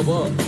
above up.